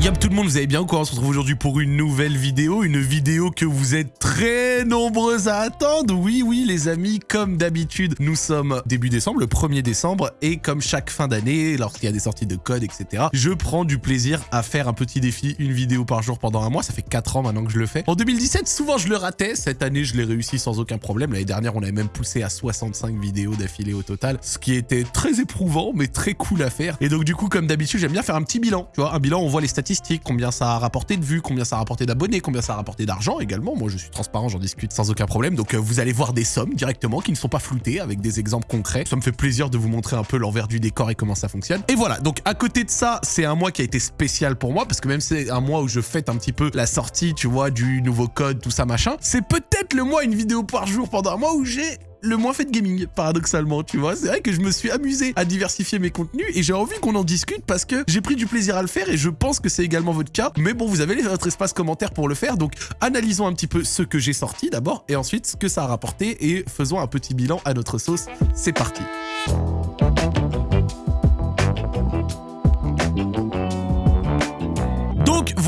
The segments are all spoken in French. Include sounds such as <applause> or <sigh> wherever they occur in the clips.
Yop tout le monde, vous allez bien ou quoi? On se retrouve aujourd'hui pour une nouvelle vidéo, une vidéo que vous êtes très nombreux à attendre. Oui, oui les amis, comme d'habitude, nous sommes début décembre, le 1er décembre, et comme chaque fin d'année, lorsqu'il y a des sorties de code, etc., je prends du plaisir à faire un petit défi, une vidéo par jour pendant un mois. Ça fait 4 ans maintenant que je le fais. En 2017, souvent je le ratais. Cette année, je l'ai réussi sans aucun problème. L'année dernière, on avait même poussé à 65 vidéos d'affilée au total, ce qui était très éprouvant, mais très cool à faire. Et donc du coup, comme d'habitude, j'aime bien faire un petit bilan. Tu vois, un bilan, on voit les statistiques, combien ça a rapporté de vues, combien ça a rapporté d'abonnés, combien ça a rapporté d'argent également. Moi, je suis transparent, j'en discute sans aucun problème. Donc, euh, vous allez voir des sommes directement qui ne sont pas floutées avec des exemples concrets. Ça me fait plaisir de vous montrer un peu l'envers du décor et comment ça fonctionne. Et voilà, donc à côté de ça, c'est un mois qui a été spécial pour moi parce que même c'est un mois où je fête un petit peu la sortie, tu vois, du nouveau code, tout ça machin. C'est peut-être le mois une vidéo par jour pendant un mois où j'ai le moins fait de gaming, paradoxalement, tu vois. C'est vrai que je me suis amusé à diversifier mes contenus et j'ai envie qu'on en discute parce que j'ai pris du plaisir à le faire et je pense que c'est également votre cas. Mais bon, vous avez votre espace commentaire pour le faire, donc analysons un petit peu ce que j'ai sorti d'abord et ensuite ce que ça a rapporté et faisons un petit bilan à notre sauce. C'est parti.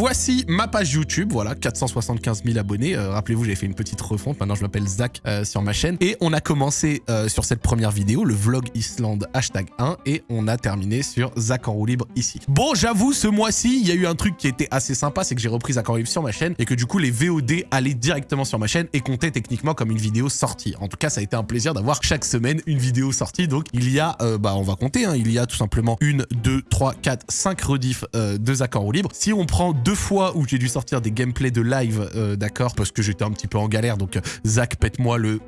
Voici ma page YouTube, voilà, 475 000 abonnés. Euh, rappelez-vous, j'avais fait une petite refonte, maintenant je m'appelle Zach euh, sur ma chaîne. Et on a commencé euh, sur cette première vidéo, le vlog Islande hashtag 1, et on a terminé sur Zach en roue libre ici. Bon, j'avoue, ce mois-ci, il y a eu un truc qui était assez sympa, c'est que j'ai repris Zach en roue libre sur ma chaîne, et que du coup, les VOD allaient directement sur ma chaîne et comptaient techniquement comme une vidéo sortie. En tout cas, ça a été un plaisir d'avoir chaque semaine une vidéo sortie. Donc, il y a, bah, on va compter, hein, il y a tout simplement une, deux, trois, quatre, cinq rediffs de Zach en roue libre. Si on prend deux fois où j'ai dû sortir des gameplays de live, euh, d'accord, parce que j'étais un petit peu en galère, donc euh, Zach, pète-moi le...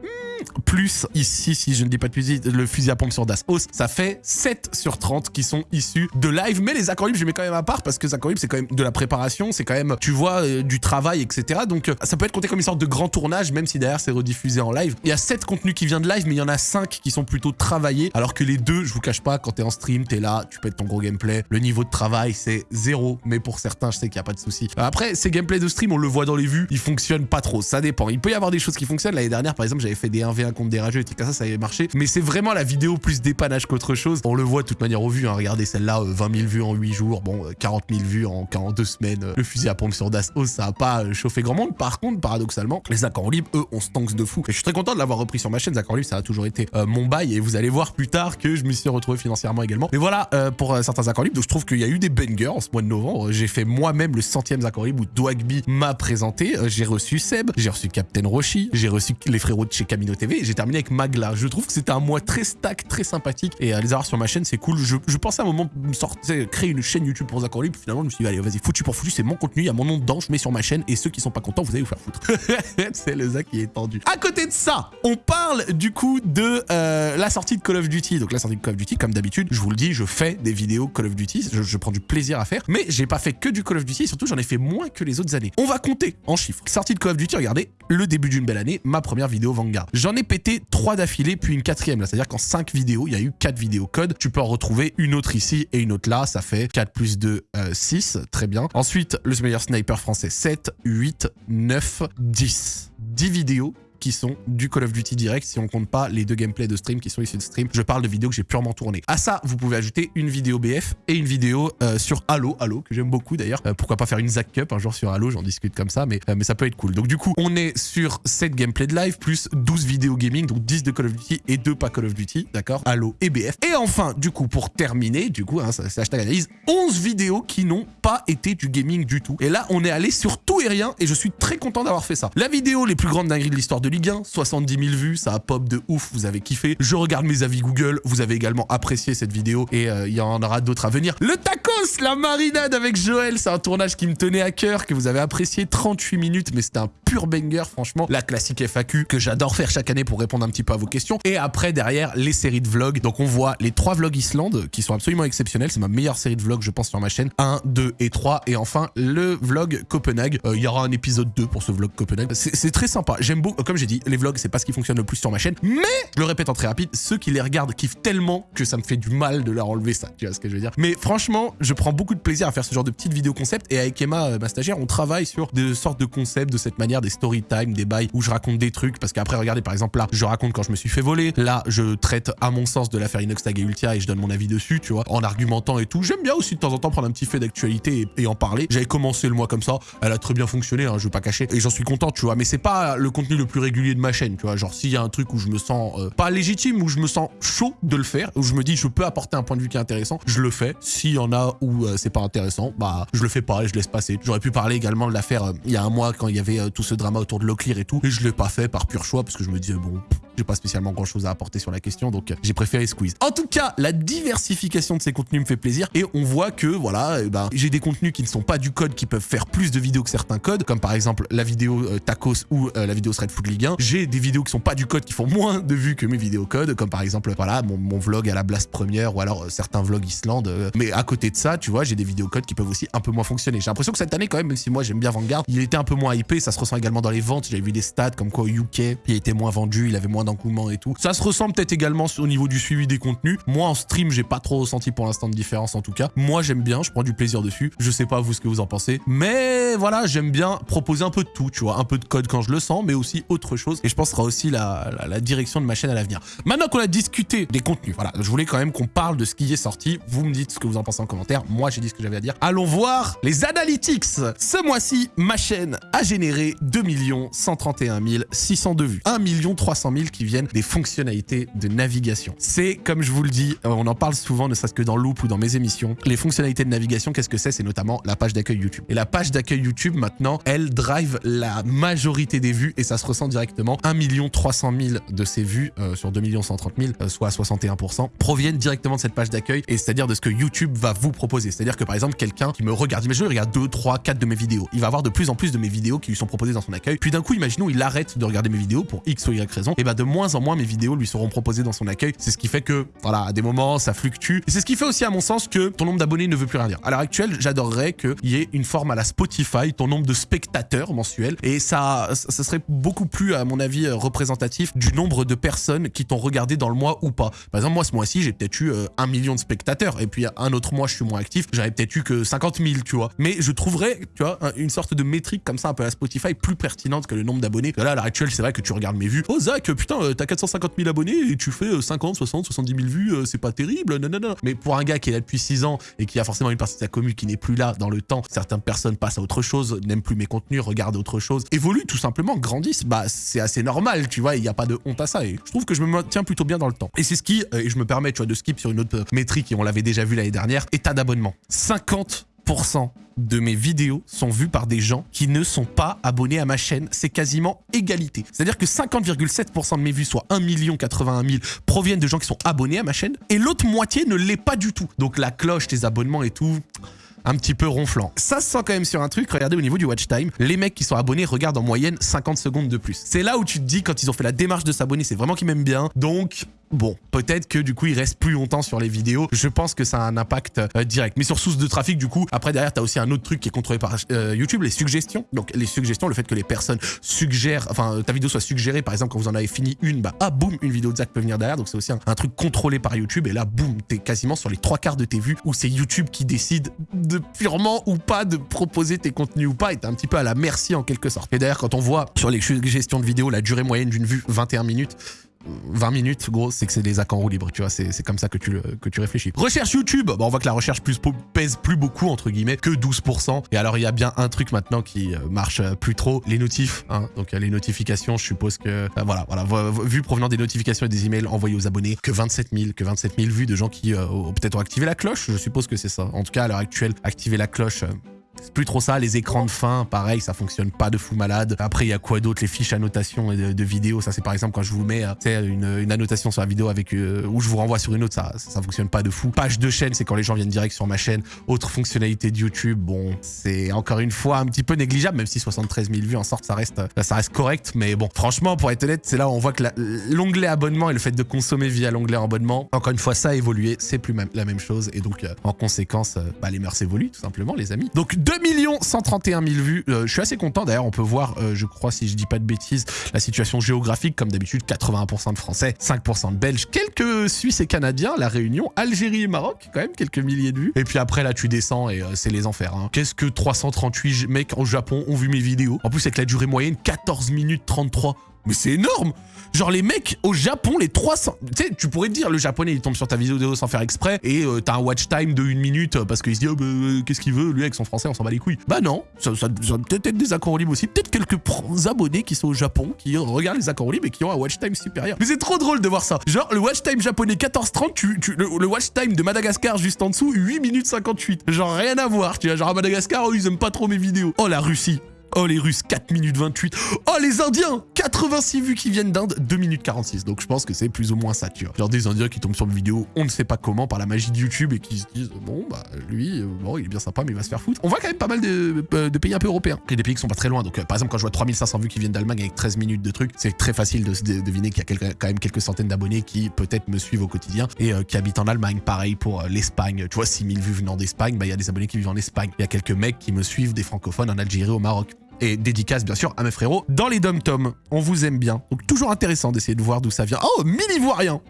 Plus ici, si je ne dis pas de fusil, le fusil à pompe sur Das ça fait 7 sur 30 qui sont issus de live. Mais les accords libres, je mets quand même à part parce que les accords libres, c'est quand même de la préparation, c'est quand même, tu vois, euh, du travail, etc. Donc euh, ça peut être compté comme une sorte de grand tournage, même si derrière c'est rediffusé en live. Il y a 7 contenus qui viennent de live, mais il y en a 5 qui sont plutôt travaillés, alors que les deux, je vous cache pas, quand t'es en stream, t'es là, tu pètes ton gros gameplay. Le niveau de travail, c'est zéro, mais pour certains, je sais qu'il n'y a pas de souci. Après, ces gameplays de stream, on le voit dans les vues, ils fonctionnent pas trop, ça dépend. Il peut y avoir des choses qui fonctionnent. L'année dernière, par exemple, j'avais fait des 1v1 des rageux et tout ça, ça avait marché. Mais c'est vraiment la vidéo plus dépannage qu'autre chose. On le voit de toute manière aux vues. Hein. Regardez celle-là, 20 euh, 000 vues en 8 jours. Bon, 40 euh, 000 vues en, en 2 semaines. Euh, le fusil à pompe sur Dassault, ça a pas chauffé grand monde. Par contre, paradoxalement, les accords libres, eux, on stanks de fou. Et je suis très content de l'avoir repris sur ma chaîne. Accords libres, ça a toujours été mon bail. Et vous allez voir plus tard que je me suis retrouvé financièrement également. Mais voilà, pour certains accords libres. Donc je trouve qu'il y a eu des bangers en ce mois de novembre. J'ai fait moi-même le centième accord libre où Dwagby m'a présenté. j'ai reçu Seb, j'ai reçu Captain Roshi, j'ai reçu les frérots de chez Camino TV. J'ai terminé avec Magla. Je trouve que c'était un mois très stack, très sympathique. Et à les avoir sur ma chaîne, c'est cool. Je, pensais à un moment sortir, créer une chaîne YouTube pour Zach Libre. Finalement, je me suis dit, allez, vas-y, foutu pour foutu, c'est mon contenu, il y a mon nom dedans, je mets sur ma chaîne. Et ceux qui sont pas contents, vous allez vous faire foutre. <laughs> c'est le Zach qui est tendu. À côté de ça, on parle du coup de euh, la sortie de Call of Duty. Donc la sortie de Call of Duty, comme d'habitude, je vous le dis, je fais des vidéos Call of Duty. Je, prends du plaisir à faire. Mais j'ai pas fait que du Call of Duty. surtout, j'en ai fait moins que les autres années. On va compter en chiffres. Sortie de Call of Duty, regardez, le début d'une belle année, ma première vidéo Vanguard. J'en ai pété trois d'affilée, puis une quatrième là. C'est-à-dire qu'en 5 vidéos, il y a eu 4 vidéos code. Tu peux en retrouver une autre ici et une autre là. Ça fait 4 plus 2, 6. Euh, Très bien. Ensuite, le meilleur sniper français, 7, 8, 9, 10. 10 vidéos qui sont du Call of Duty direct si on compte pas les deux gameplays de stream qui sont issus de stream. Je parle de vidéos que j'ai purement tournées. À ça, vous pouvez ajouter une vidéo BF et une vidéo euh, sur Halo, Halo que j'aime beaucoup d'ailleurs. Euh, pourquoi pas faire une Zack Cup un jour sur Halo, j'en discute comme ça, mais, euh, mais ça peut être cool. Donc du coup, on est sur 7 gameplays de live plus 12 vidéos gaming, donc 10 de Call of Duty et 2 pas Call of Duty, d'accord? Halo et BF. Et enfin, du coup, pour terminer, du coup, hein, c'est hashtag analyse, 11 vidéos qui n'ont pas été du gaming du tout. Et là, on est allé sur tout et rien et je suis très content d'avoir fait ça. La vidéo les plus grandes dingueries de l'histoire de Ligue 1, 70 10 000 vues, ça a pop de ouf, vous avez kiffé. Je regarde mes avis Google, vous avez également apprécié cette vidéo et euh, il y en aura d'autres à venir. Le tacos, la marinade avec Joël, c'est un tournage qui me tenait à cœur, que vous avez apprécié 38 minutes, mais c'était un pur banger, franchement. La classique FAQ que j'adore faire chaque année pour répondre un petit peu à vos questions. Et après, derrière, les séries de vlogs. Donc on voit les trois vlogs Islande qui sont absolument exceptionnels. C'est ma meilleure série de vlogs, je pense, sur ma chaîne. 1, 2 et 3. Et enfin, le vlog Copenhague. Euh, il y aura un épisode 2 pour ce vlog Copenhague. C'est très sympa. J'aime beaucoup, comme j'ai dit, les vlogs, c'est pas ce qui fonctionne le plus sur ma chaîne. Mais, je le répète en très rapide, ceux qui les regardent kiffent tellement que ça me fait du mal de leur enlever ça. Tu vois ce que je veux dire Mais franchement, je prends beaucoup de plaisir à faire ce genre de petites vidéos concept et avec Emma, euh, ma stagiaire, on travaille sur des sortes de concepts de cette manière, des story time, des bails où je raconte des trucs parce qu'après, regardez, par exemple, là, je raconte quand je me suis fait voler. Là, je traite, à mon sens, de l'affaire Inoxtag et Ultia et je donne mon avis dessus, tu vois, en argumentant et tout. J'aime bien aussi de temps en temps prendre un petit fait d'actualité et, en parler. J'avais commencé le mois comme ça. Elle a très bien fonctionné, hein, je veux pas cacher. Et j'en suis content, tu vois. Mais c'est pas le contenu le plus régulier de ma chaîne, tu vois. Genre, s'il y a un truc où je me sens euh, pas légitime, où je me sens chaud de le faire, où je me dis je peux apporter un point de vue qui est intéressant, je le fais. S'il y en a où euh, c'est pas intéressant, bah je le fais pas et je laisse passer. J'aurais pu parler également de l'affaire euh, il y a un mois quand il y avait tout ce drama autour de Locklear et tout, et je l'ai pas fait par pur choix parce que je me disais bon, j'ai pas spécialement grand chose à apporter sur la question, donc j'ai préféré squeeze. En tout cas, la diversification de ces contenus me fait plaisir et on voit que voilà, eh ben, j'ai des contenus qui ne sont pas du code qui peuvent faire plus de vidéos que certains codes, comme par exemple la vidéo tacos ou la vidéo thread food Ligue 1. J'ai des vidéos qui sont pas du code qui font moins de vues que mes vidéos code, comme par exemple voilà mon, vlog à la blast première ou alors euh, certains vlogs Islande. Euh. mais à côté de ça, tu vois, j'ai des vidéos code qui peuvent aussi un peu moins fonctionner. J'ai l'impression que cette année quand même, même si moi j'aime bien Vanguard, il était un peu moins hypé, ça se ressent également dans les ventes. J'avais vu des stats comme quoi au UK, il était moins vendu, il avait moins d'engouement et tout. Ça se ressent peut-être également au niveau du suivi des contenus. Moi en stream, j'ai pas trop ressenti pour l'instant de différence en tout cas. Moi j'aime bien, je prends du plaisir dessus. Je sais pas vous ce que vous en pensez, mais voilà, j'aime bien proposer un peu de tout, tu vois, un peu de code quand je le sens, mais aussi autre chose. Et je pense que ce sera aussi la, la direction de ma chaîne à l'avenir. Maintenant qu'on a discuté des contenus, voilà, je voulais quand même qu'on parle de ce qui est sorti. Vous me dites ce que vous en pensez en commentaire. Moi, j'ai dit ce que j'avais à dire. Allons voir les analytics. Ce mois-ci, ma chaîne a généré 2 131 602 vues. 1 300 000 qui viennent des fonctionnalités de navigation. C'est, comme je vous le dis, euh, on en parle souvent, ne serait-ce que dans Loop ou dans mes émissions. Les fonctionnalités de navigation, qu'est-ce que c'est? C'est notamment la page d'accueil YouTube. Et la page d'accueil YouTube, maintenant, elle drive la majorité des vues et ça se ressent directement. 1 300 000 de ces vues euh, sur 2 130 000, soit 61%, proviennent directement de cette page d'accueil et c'est-à-dire de ce que YouTube va vous proposer. C'est-à-dire que par exemple, quelqu'un qui me regarde, imaginons, il regarde 2, 3, 4 de mes vidéos. Il va avoir de plus en plus de mes vidéos qui lui sont proposées dans son accueil. Puis d'un coup, imaginons, il arrête de regarder mes vidéos pour X ou Y raison. Et bah de moins en moins, mes vidéos lui seront proposées dans son accueil. C'est ce qui fait que, voilà, à des moments, ça fluctue. Et c'est ce qui fait aussi, à mon sens, que ton nombre d'abonnés ne veut plus rien dire. À l'heure actuelle, j'adorerais qu'il y ait une forme à la Spotify, ton nombre de spectateurs mensuels. Et ça, ça serait beaucoup plus, à mon avis, représentatif du nombre de personnes qui t'ont regardé dans le mois ou pas. Par exemple, moi, ce mois-ci, j'ai peut-être eu euh, un million de spectateurs. Et puis, un autre mois, je suis moins actif, j'avais peut-être eu que 50 000, tu vois. Mais je trouverais, tu vois, une sorte de métrique comme ça, un peu à Spotify, plus pertinente que le nombre d'abonnés. Là, à l'heure actuelle, c'est vrai que tu regardes mes vues. Oh, Zach, putain, euh, t'as 450 000 abonnés et tu fais 50, 60, 70 000 vues, euh, c'est pas terrible, non. Mais pour un gars qui est là depuis 6 ans et qui a forcément une partie de sa commune qui n'est plus là dans le temps, certaines personnes passent à autre chose, n'aiment plus mes contenus, regardent autre chose, évoluent tout simplement, grandissent, bah c'est assez normal, tu vois, il n'y a pas de honte à ça. Et je trouve que je me maintiens plutôt bien dans le temps. Et c'est ce qui, euh, et je me permets, tu vois, de skip sur une autre métrique, et on l'avait déjà vu l'année dernière, état d'abonnement. 50% de mes vidéos sont vues par des gens qui ne sont pas abonnés à ma chaîne. C'est quasiment égalité. C'est-à-dire que 50,7% de mes vues, soit 1 81 000, proviennent de gens qui sont abonnés à ma chaîne et l'autre moitié ne l'est pas du tout. Donc la cloche, tes abonnements et tout un petit peu ronflant. Ça se sent quand même sur un truc, regardez au niveau du watch time, les mecs qui sont abonnés regardent en moyenne 50 secondes de plus. C'est là où tu te dis, quand ils ont fait la démarche de s'abonner, c'est vraiment qu'ils m'aiment bien, donc Bon, peut-être que du coup, il reste plus longtemps sur les vidéos. Je pense que ça a un impact euh, direct. Mais sur source de trafic, du coup, après derrière, tu as aussi un autre truc qui est contrôlé par euh, YouTube, les suggestions. Donc les suggestions, le fait que les personnes suggèrent, enfin ta vidéo soit suggérée, par exemple, quand vous en avez fini une, bah ah boum, une vidéo de Zach peut venir derrière. Donc c'est aussi un, truc contrôlé par YouTube. Et là, boum, t'es quasiment sur les trois quarts de tes vues où c'est YouTube qui décide de purement ou pas de proposer tes contenus ou pas. Et t'es un petit peu à la merci en quelque sorte. Et d'ailleurs, quand on voit sur les suggestions de vidéos la durée moyenne d'une vue 21 minutes, 20 minutes, gros, c'est que c'est des accords en roue libre, tu vois, c'est comme ça que tu, que tu réfléchis. Recherche YouTube, bon, on voit que la recherche plus, pèse plus beaucoup, entre guillemets, que 12%. Et alors, il y a bien un truc maintenant qui euh, marche euh, plus trop, les notifs, hein. donc les notifications, je suppose que, euh, voilà, voilà, vu provenant des notifications et des emails envoyés aux abonnés, que 27 000, que 27 000 vues de gens qui peut-être ont activé la cloche, je suppose que c'est ça. En tout cas, à l'heure actuelle, activer la cloche, c'est plus trop ça, les écrans de fin, pareil, ça fonctionne pas de fou malade. Après, il y a quoi d'autre Les fiches annotations de, de vidéos, ça c'est par exemple quand je vous mets euh, une, une annotation sur la vidéo avec euh, où je vous renvoie sur une autre, ça, ça, fonctionne pas de fou. Page de chaîne, c'est quand les gens viennent direct sur ma chaîne. Autre fonctionnalité de YouTube, bon, c'est encore une fois un petit peu négligeable, même si 73 000 vues en sorte, ça reste, euh, ça reste correct. Mais bon, franchement, pour être honnête, c'est là où on voit que l'onglet abonnement et le fait de consommer via l'onglet abonnement, encore une fois, ça a évolué, c'est plus la même chose. Et donc, en conséquence, bah, les mœurs évoluent tout simplement, les amis. Donc, 2 131 000 vues. Euh, je suis assez content. D'ailleurs, on peut voir, euh, je crois, si je dis pas de bêtises, la situation géographique. Comme d'habitude, 81% de Français, 5% de Belges, quelques Suisses et Canadiens, La Réunion, Algérie et Maroc, quand même quelques milliers de vues. Et puis après, là, tu descends et c'est les enfers. Hein. Qu'est-ce que 338 mecs au Japon ont vu mes vidéos? En plus, avec la durée moyenne, 14 minutes 33. Mais c'est énorme Genre les mecs au Japon, les 300... Tu sais, tu pourrais te dire, le japonais, il tombe sur ta vidéo sans faire exprès, et euh, t'as un watch time de une minute, euh, parce qu'il se dit, oh, bah, euh, qu'est-ce qu'il veut, lui, avec son français, on s'en bat les couilles. Bah non, ça, ça, peut-être être des accords libres aussi, peut-être quelques abonnés qui sont au Japon, qui regardent les accords libres et qui ont un watch time supérieur. Mais c'est trop drôle de voir ça. Genre, le watch time japonais 14-30, tu, le, watch time de Madagascar juste en dessous, 8 minutes 58. Genre, rien à voir, tu vois, genre à Madagascar, oh, ils aiment pas trop mes vidéos. Oh, la Russie Oh les Russes, 4 minutes 28. Oh les Indiens, 86 vues qui viennent d'Inde, 2 minutes 46. Donc je pense que c'est plus ou moins ça, tu vois. Genre des Indiens qui tombent sur une vidéo, on ne sait pas comment, par la magie de YouTube et qui se disent, bon bah lui, euh, bon il est bien sympa mais il va se faire foutre. On voit quand même pas mal de, euh, pays un peu européens. A des pays qui sont pas très loin. Donc euh, par exemple quand je vois 3500 vues qui viennent d'Allemagne avec 13 minutes de trucs, c'est très facile de, deviner qu'il y a quand même quelques centaines d'abonnés qui peut-être me suivent au quotidien et qui habitent en Allemagne. Pareil pour l'Espagne. Tu vois, 6000 vues venant d'Espagne, bah il y a des abonnés qui vivent en Espagne. Il y a quelques mecs qui me suivent, des francophones en Algérie, au Maroc et dédicace bien sûr à mes frérots dans les dom-toms. On vous aime bien. Donc toujours intéressant d'essayer de voir d'où ça vient. Oh, mille ivoiriens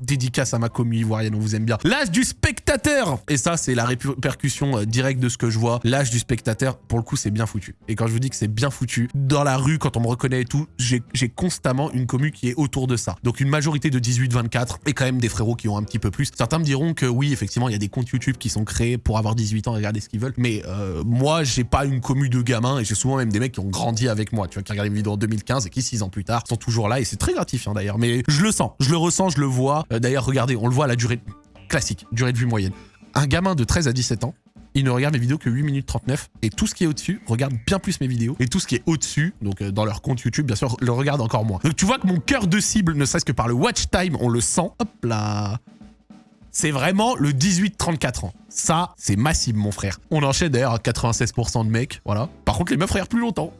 Dédicace à ma commu ivoirienne, on vous aime bien. L'âge du spectateur Et ça, c'est la répercussion euh, directe de ce que je vois. L'âge du spectateur, pour le coup, c'est bien foutu. Et quand je vous dis que c'est bien foutu, dans la rue, quand on me reconnaît et tout, j'ai constamment une commu qui est autour de ça. Donc une majorité de 18-24 et quand même des frérots qui ont un petit peu plus. Certains me diront que oui, effectivement, il y a des comptes YouTube qui sont créés pour avoir 18 ans et regarder ce qu'ils veulent. Mais euh, moi, j'ai pas une commu de gamins et j'ai souvent même des mecs qui ont grandi avec moi, tu vois, qui regardent mes vidéos en 2015 et qui, 6 ans plus tard, sont toujours là et c'est très gratifiant d'ailleurs. Mais je le sens, je le ressens, je le vois. Euh, d'ailleurs, regardez, on le voit à la durée classique, durée de vue moyenne. Un gamin de 13 à 17 ans, il ne regarde mes vidéos que 8 minutes 39 et tout ce qui est au-dessus regarde bien plus mes vidéos et tout ce qui est au-dessus, donc euh, dans leur compte YouTube, bien sûr, le regarde encore moins. Donc tu vois que mon cœur de cible, ne serait-ce que par le watch time, on le sent. Hop là c'est vraiment le 18-34 ans. Ça, c'est massif, mon frère. On enchaîne d'ailleurs à 96% de mecs, voilà. Par contre, les meufs regardent plus longtemps.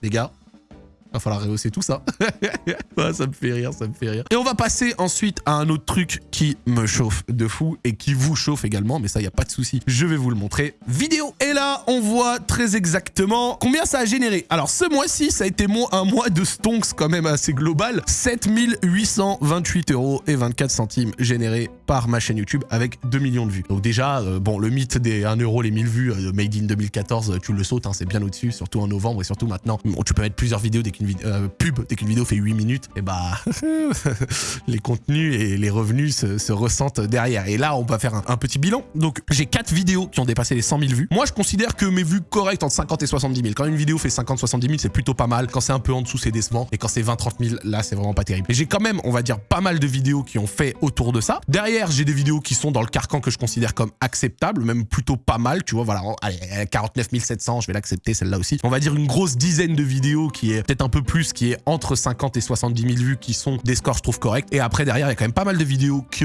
Les gars, Va falloir rehausser tout ça. <laughs> ça me fait rire, ça me fait rire. Et on va passer ensuite à un autre truc qui me chauffe de fou et qui vous chauffe également, mais ça, il n'y a pas de souci. Je vais vous le montrer. Vidéo. Et là, on voit très exactement combien ça a généré. Alors, ce mois-ci, ça a été un mois de stonks quand même assez global. 7828 euros et 24 centimes générés par ma chaîne YouTube avec 2 millions de vues. Donc déjà, euh, bon, le mythe des 1 euro les 1000 vues euh, Made in 2014, tu le sautes, hein, c'est bien au-dessus, surtout en novembre et surtout maintenant. tu peux mettre plusieurs vidéos dès qu'une euh, pub, dès qu'une vidéo fait 8 minutes, et eh bah <laughs> les contenus et les revenus se, ressentent derrière. Et là, on va faire un, petit bilan. Donc j'ai 4 vidéos qui ont dépassé les 100 000 vues. Moi, je considère que mes vues correctes entre 50 et 70 000. Quand une vidéo fait 50-70 000, c'est plutôt pas mal. Quand c'est un peu en dessous, c'est décevant. Et quand c'est 20-30 000, là, c'est vraiment pas terrible. Et j'ai quand même, on va dire, pas mal de vidéos qui ont fait autour de ça. Derrière, j'ai des vidéos qui sont dans le carcan que je considère comme acceptables, même plutôt pas mal. Tu vois, voilà, allez, 49 700, je vais l'accepter, celle-là aussi. On va dire une grosse dizaine de vidéos qui est peut-être un peu plus, qui est entre 50 et 70 000 vues, qui sont des scores, je trouve, corrects. Et après, derrière, il y a quand même pas mal de vidéos qui,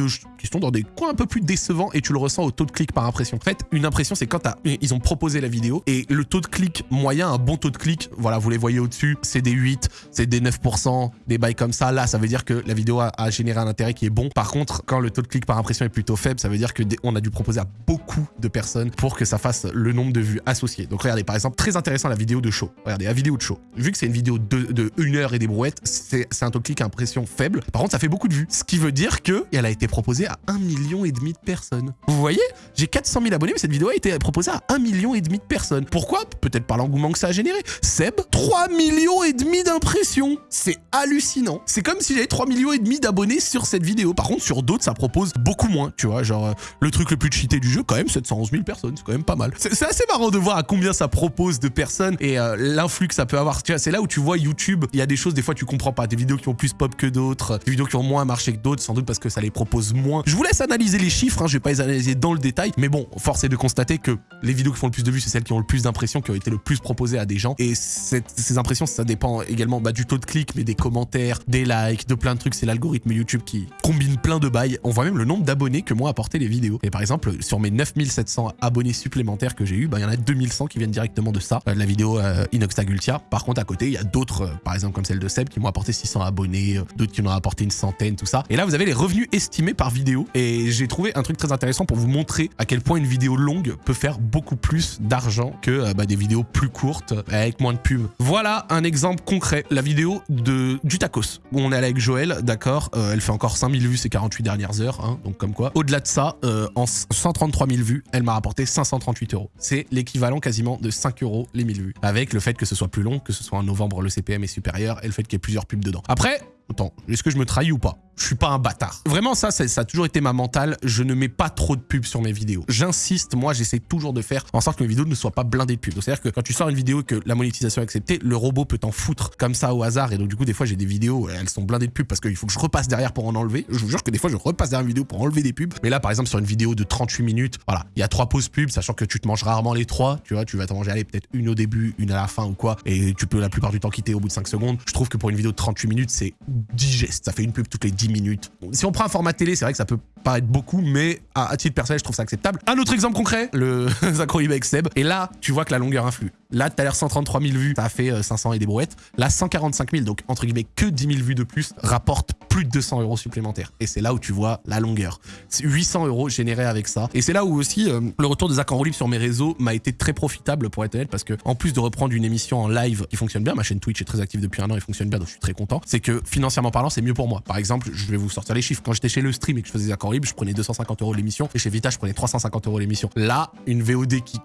sont dans des coins un peu plus décevants et tu le ressens au taux de clic par impression. En fait, une impression, c'est quand ils ont proposé la vidéo et le taux de clic moyen, un bon taux de clic, voilà, vous les voyez au-dessus, c'est des 8, c'est des 9%, des bails comme ça. Là, ça veut dire que la vidéo a, généré un intérêt qui est bon. Par contre, quand le taux de clic par impression est plutôt faible, ça veut dire que on a dû proposer à beaucoup de personnes pour que ça fasse le nombre de vues associées. Donc regardez, par exemple, très intéressant la vidéo de show. Regardez, la vidéo de show. Vu que c'est une vidéo de, de 1 heure et des brouettes, c'est un taux de clic à impression faible. Par contre, ça fait beaucoup de vues. Ce qui veut dire que elle a été proposée à 1 million et demi de personnes. Vous voyez J'ai 400 000 abonnés, mais cette vidéo a été proposée à 1 million et demi de personnes. Pourquoi? Peut-être par l'engouement que ça a généré. Seb, 3 millions et demi d'impressions. C'est hallucinant. C'est comme si j'avais 3 millions et demi d'abonnés sur cette vidéo. Par contre, sur d'autres, ça propose beaucoup moins, tu vois. Genre, euh, le truc le plus cheaté du jeu, quand même, 711 000 personnes. C'est quand même pas mal. C'est assez marrant de voir à combien ça propose de personnes et euh, l'influx que ça peut avoir. Tu vois, c'est là où tu vois YouTube, il y a des choses, des fois, tu comprends pas. Des vidéos qui ont plus pop que d'autres, des vidéos qui ont moins marché que d'autres, sans doute parce que ça les propose moins. Je vous laisse analyser les chiffres, hein, je vais pas les analyser dans le détail, mais bon, force est de constater que les vidéos qui font le plus de c'est celles qui ont le plus d'impressions, qui ont été le plus proposées à des gens. Et ces impressions, ça dépend également bah, du taux de clic, mais des commentaires, des likes, de plein de trucs. C'est l'algorithme YouTube qui combine plein de bails. On voit même le nombre d'abonnés que moi apporté les vidéos. Et par exemple, sur mes 9700 abonnés supplémentaires que j'ai eu, bah, il y en a 2100 qui viennent directement de ça, euh, de la vidéo euh, Inoxtagultia. Par contre, à côté, il y a d'autres, euh, par exemple comme celle de Seb, qui m'ont apporté 600 abonnés, d'autres qui en ont apporté une centaine, tout ça. Et là, vous avez les revenus estimés par vidéo. Et j'ai trouvé un truc très intéressant pour vous montrer à quel point une vidéo longue peut faire beaucoup plus d'argent que euh, bah, des vidéos plus courtes avec moins de pubs. Voilà un exemple concret, la vidéo de du tacos où on est allé avec Joël, d'accord, euh, elle fait encore 5000 vues ces 48 dernières heures, hein, donc comme quoi. Au-delà de ça, euh, en 133 000 vues, elle m'a rapporté 538 euros. C'est l'équivalent quasiment de 5 euros les 1000 vues, avec le fait que ce soit plus long, que ce soit en novembre le CPM est supérieur et le fait qu'il y ait plusieurs pubs dedans. Après, attends, est-ce que je me trahis ou pas? Je suis pas un bâtard. Vraiment, ça, ça, a toujours été ma mentale. Je ne mets pas trop de pubs sur mes vidéos. J'insiste, moi, j'essaie toujours de faire en sorte que mes vidéos ne soient pas blindées de pubs. C'est-à-dire que quand tu sors une vidéo et que la monétisation est acceptée, le robot peut t'en foutre comme ça au hasard. Et donc, du coup, des fois, j'ai des vidéos, elles sont blindées de pubs parce qu'il faut que je repasse derrière pour en enlever. Je vous jure que des fois, je repasse derrière une vidéo pour enlever des pubs. Mais là, par exemple, sur une vidéo de 38 minutes, voilà, il y a trois pauses pubs, sachant que tu te manges rarement les trois. Tu vois, tu vas t'en manger, aller peut-être une au début, une à la fin ou quoi. Et tu peux la plupart du temps quitter au bout de 5 secondes. Je trouve que pour une vidéo de 38 minutes, c'est digeste. Ça fait une pub toutes les 10 minutes si on prend un format télé, c'est vrai que ça peut paraître beaucoup, mais à, titre personnel, je trouve ça acceptable. Un autre exemple concret, le <laughs> Zacro avec Seb. Et là, tu vois que la longueur influe. Là, tout à l'heure, 133 000 vues, ça a fait 500 euh, et des brouettes. Là, 145 000, donc entre guillemets, que 10 000 vues de plus, rapporte plus de 200 euros supplémentaires. Et c'est là où tu vois la longueur. 800 euros générés avec ça. Et c'est là où aussi euh, le retour de Zach en sur mes réseaux m'a été très profitable pour être honnête, parce que en plus de reprendre une émission en live qui fonctionne bien, ma chaîne Twitch est très active depuis un an et fonctionne bien, donc je suis très content, c'est que financièrement parlant, c'est mieux pour moi. Par exemple, je vais vous sortir les chiffres. Quand j'étais chez le stream et que je faisais Zach je prenais 250 euros l'émission, et chez Vita, je prenais 350 euros l'émission. Là, une VOD qui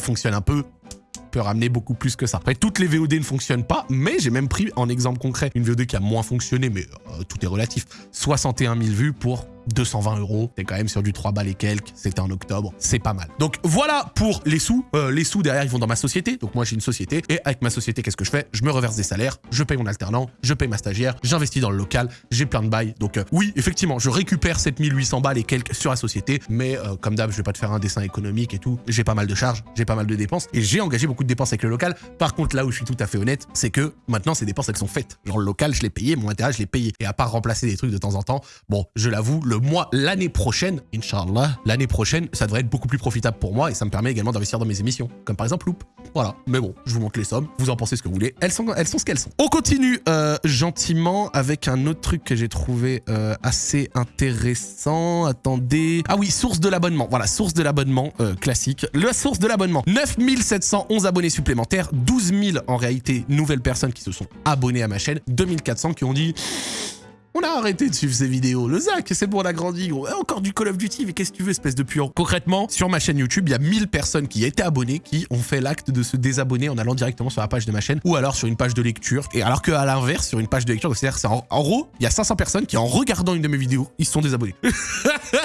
fonctionne un peu, ramener beaucoup plus que ça. Après, toutes les VOD ne fonctionnent pas, mais j'ai même pris en exemple concret une VOD qui a moins fonctionné, mais euh, tout est relatif. 61 000 vues pour 220 euros. T'es quand même sur du 3 balles et quelques. C'était en octobre. C'est pas mal. Donc voilà pour les sous. Euh, les sous derrière, ils vont dans ma société. Donc moi, j'ai une société. Et avec ma société, qu'est-ce que je fais? Je me reverse des salaires. Je paye mon alternant. Je paye ma stagiaire. J'investis dans le local. J'ai plein de bails. Donc euh, oui, effectivement, je récupère 7800 balles et quelques sur la société. Mais euh, comme d'hab, je vais pas te faire un dessin économique et tout. J'ai pas mal de charges. J'ai pas mal de dépenses. Et j'ai engagé beaucoup de dépenses avec le local. Par contre, là où je suis tout à fait honnête, c'est que maintenant, ces dépenses, elles sont faites. Genre le local, je l'ai payé. Mon intérêt, je l'ai payé. Et à part remplacer des trucs de temps en temps, bon, je l'avoue, le mois, l'année prochaine, Inch'Allah, l'année prochaine, ça devrait être beaucoup plus profitable pour moi et ça me permet également d'investir dans mes émissions, comme par exemple Loop. Voilà, mais bon, je vous montre les sommes, vous en pensez ce que vous voulez, elles sont, elles sont ce qu'elles sont. On continue euh, gentiment avec un autre truc que j'ai trouvé euh, assez intéressant. Attendez. Ah oui, source de l'abonnement. Voilà, source de l'abonnement euh, classique. La source de l'abonnement. 9711 abonnés supplémentaires, 12 000 en réalité nouvelles personnes qui se sont abonnées à ma chaîne, 2400 qui ont dit on a arrêté de suivre ces vidéos. Le Zach, c'est bon, on a grandi. Encore du Call of Duty, mais qu'est-ce que tu veux, espèce de puant? Concrètement, sur ma chaîne YouTube, il y a 1000 personnes qui étaient abonnées qui ont fait l'acte de se désabonner en allant directement sur la page de ma chaîne ou alors sur une page de lecture. Et alors qu'à l'inverse, sur une page de lecture, c'est-à-dire, c'est en, gros, il y a 500 personnes qui, en regardant une de mes vidéos, ils se sont désabonnés. <laughs>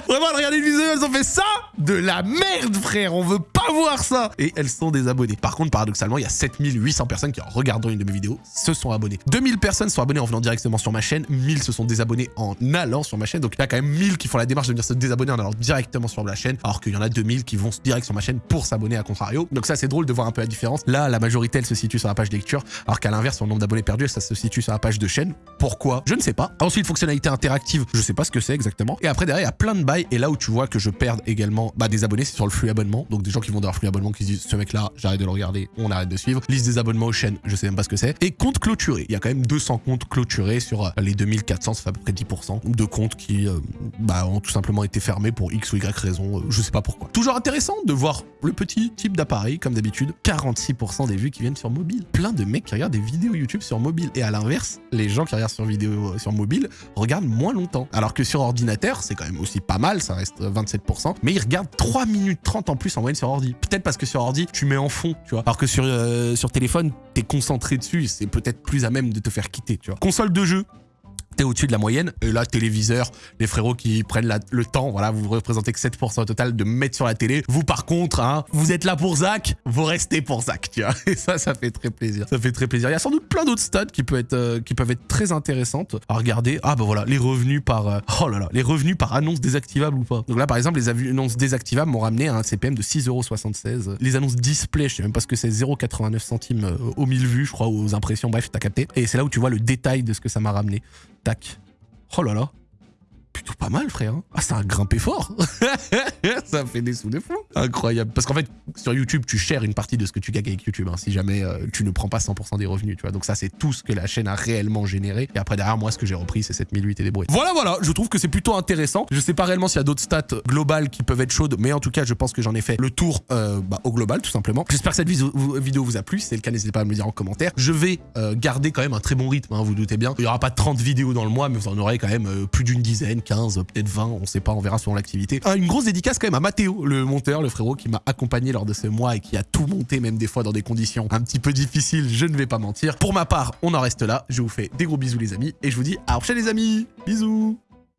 Vraiment, regardez une vidéo, elles ont fait ça? De la merde, frère On veut pas voir ça Et elles sont désabonnées. Par contre, paradoxalement, il y a 7800 personnes qui, en regardant une de mes vidéos, se sont abonnées. 2000 personnes sont abonnées en venant directement sur ma chaîne, 1000 se sont désabonnés en allant sur ma chaîne. Donc il y a quand même 1000 qui font la démarche de venir se désabonner en allant directement sur la chaîne, alors qu'il y en a 2000 qui vont direct sur ma chaîne pour s'abonner à contrario. Donc ça c'est drôle de voir un peu la différence. Là, la majorité elle se situe sur la page lecture, alors qu'à l'inverse, son nombre d'abonnés perdus, ça se situe sur la page de chaîne. Pourquoi? Je ne sais pas. Ensuite, fonctionnalité interactive, je sais pas ce que c'est exactement. Et après derrière, il y a plein de bails. Et là où tu vois que je perds également bah, des abonnés, c'est sur le flux abonnement. Donc des gens qui vont dans leur flux abonnement qui se disent ce mec là, j'arrête de le regarder, on arrête de suivre. Liste des abonnements aux chaînes, je sais même pas ce que c'est. Et compte clôturé. Il y a quand même 200 comptes clôturés sur euh, les 2400, ça fait à peu près 10% de comptes qui euh, bah, ont tout simplement été fermés pour X ou Y raison, euh, je sais pas pourquoi. Toujours intéressant de voir le petit type d'appareil, comme d'habitude. 46% des vues qui viennent sur mobile. Plein de mecs qui regardent des vidéos YouTube sur mobile. Et à l'inverse, les gens qui regardent sur vidéo sur mobile regardent moins longtemps. Alors que sur ordinateur, c'est quand même aussi pas mal, ça reste 27%, mais ils regardent 3 minutes 30 en plus en moyenne sur Peut-être parce que sur ordi, tu mets en fond, tu vois. Alors que sur, euh, sur téléphone, t'es concentré dessus, c'est peut-être plus à même de te faire quitter, tu vois. Console de jeu, t'es au-dessus de la moyenne. Et là, téléviseur, les frérots qui prennent le temps, voilà, vous représentez que 7% au total de mettre sur la télé. Vous, par contre, hein, vous êtes là pour Zach, vous restez pour Zach, tu vois. Et ça, ça fait très plaisir. Ça fait très plaisir. Il y a sans doute plein d'autres stats qui peuvent être, euh, qui peuvent être très intéressantes à regarder. Ah, bah voilà, les revenus par, euh, oh là là, les revenus par annonce désactivable ou pas. Donc là, par exemple, les annonces désactivables m'ont ramené à un CPM de 6,76€. Les annonces display, je sais même pas ce que c'est, 0,89 centimes euh, aux 1000 vues, je crois, aux impressions, bref, t'as capté. Et c'est là où tu vois le détail de ce que ça m'a ramené. Tac. Oh là là. Plutôt pas mal, frère. Hein. Ah, ça a grimpé fort. <laughs> ça fait des sous de fou. Incroyable. Parce qu'en fait, sur YouTube, tu shares une partie de ce que tu gagnes avec YouTube, hein, si jamais euh, tu ne prends pas 100% des revenus, tu vois. Donc ça, c'est tout ce que la chaîne a réellement généré. Et après, derrière, moi, ce que j'ai repris, c'est 7008 et des bruits. Voilà, voilà, je trouve que c'est plutôt intéressant. Je sais pas réellement s'il y a d'autres stats globales qui peuvent être chaudes, mais en tout cas, je pense que j'en ai fait le tour euh, bah, au global, tout simplement. J'espère que cette vidéo vous a plu. Si c'est le cas, n'hésitez pas à me le dire en commentaire. Je vais euh, garder quand même un très bon rythme, hein, vous doutez bien. Il y aura pas 30 vidéos dans le mois, mais vous en aurez quand même plus d'une dizaine, 15, peut-être 20, on sait pas, on verra selon l'activité. une grosse dédicace quand même à Mathéo, le monteur, le frérot qui m'a accompagné lors de ce mois et qui a tout monté, même des fois dans des conditions un petit peu difficiles, je ne vais pas mentir. Pour ma part, on en reste là. Je vous fais des gros bisous les amis et je vous dis à la prochaine les amis. Bisous